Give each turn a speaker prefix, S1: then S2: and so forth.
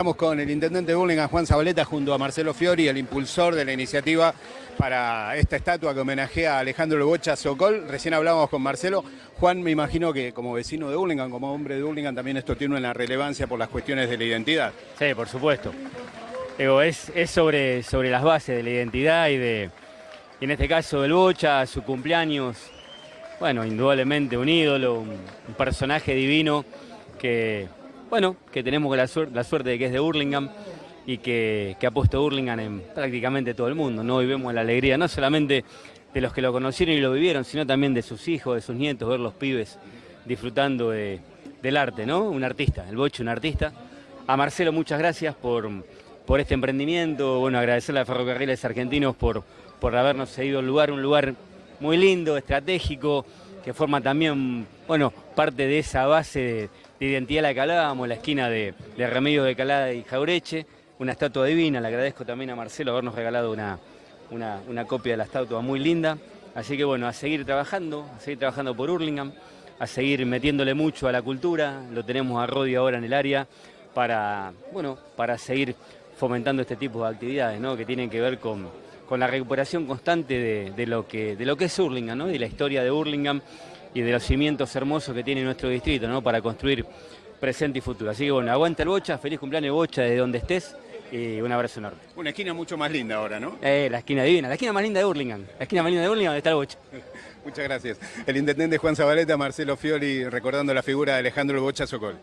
S1: Estamos con el intendente de Burlingame, Juan Zabaleta, junto a Marcelo Fiori, el impulsor de la iniciativa para esta estatua que homenajea a Alejandro Bocha Socol. Recién hablábamos con Marcelo. Juan, me imagino que como vecino de Burlingame, como hombre de Burlingame, también esto tiene una relevancia por las cuestiones de la identidad.
S2: Sí, por supuesto. Es, sobre, las bases de la identidad y de, y en este caso del Bocha, su cumpleaños, bueno, indudablemente un ídolo, un personaje divino que bueno, que tenemos la, suerte, de que es de Hurlingham y que, ha puesto Hurlingham en prácticamente todo el mundo, ¿no? Y vemos la alegría, no solamente de los que lo conocieron y lo vivieron, sino también de sus hijos, de sus nietos, ver los pibes disfrutando de, del arte, ¿no? Un artista, el Boche, un artista. A Marcelo, muchas gracias por, este emprendimiento, bueno, agradecerle a Ferrocarriles Argentinos por, habernos cedido el lugar, un lugar muy lindo, estratégico, que forma también, bueno, parte de esa base de identidad la que hablábamos, la esquina de, de Remedios de Calada y Jaureche, una estatua divina, le agradezco también a Marcelo habernos regalado una, una, copia de la estatua muy linda, así que bueno, a seguir trabajando, a seguir trabajando por Hurlingham, a seguir metiéndole mucho a la cultura, lo tenemos a Rodi ahora en el área, para, bueno, para seguir fomentando este tipo de actividades, ¿no? que tienen que ver con, con la recuperación constante de, lo que, de lo que es Hurlingham, ¿no? de la historia de Hurlingham, y de los cimientos hermosos que tiene nuestro distrito, ¿no? Para construir presente y futuro. Así que bueno, aguanta el Bocha, feliz cumpleaños Bocha desde donde estés y un abrazo enorme.
S1: Una esquina mucho más linda ahora, ¿no?
S2: Eh, la esquina divina, la esquina más linda de Hurlingham, la esquina más linda de Hurlingham donde está el Bocha.
S1: Muchas gracias. El intendente Juan Zabaleta, Marcelo Fioli, recordando la figura de Alejandro Bocha Socol.